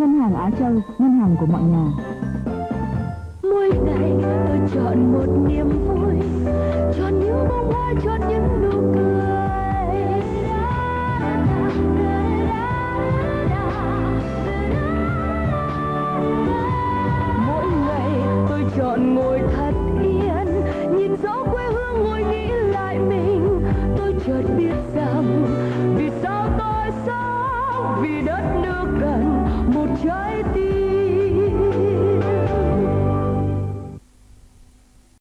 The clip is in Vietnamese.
Ngân hàng Á Châu, ngân hàng của mọi nhà. Mỗi ngày tôi chọn một niềm vui, chọn những bông hoa, chọn những nụ cười. Mỗi ngày tôi chọn ngồi thật yên, nhìn gió quê hương ngồi nghĩ lại mình. Tôi chợt biết rằng vì sao tôi sống, vì đất nước Joy